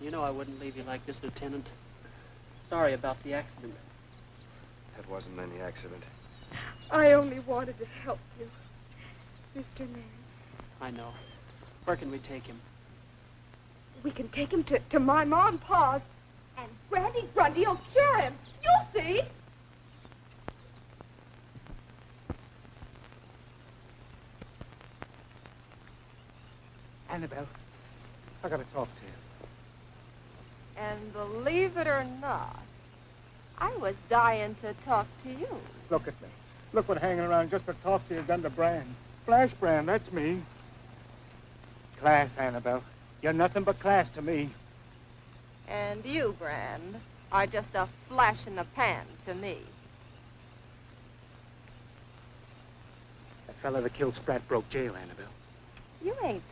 You know I wouldn't leave you like this, Lieutenant. Sorry about the accident. That wasn't any accident. I only wanted to help you, Mr. Mann. I know. Where can we take him? We can take him to, to my mom, Pa's, and Granny Grundy will cure him. You'll see. Annabelle, I gotta talk to you. And believe it or not, I was dying to talk to you. Look at me. Look what hanging around just to talk to you done to Brand. Flash Brand, that's me. Class, Annabelle. You're nothing but class to me. And you, Brand, are just a flash in the pan to me. That fella that killed Spratt broke jail, Annabelle. You ain't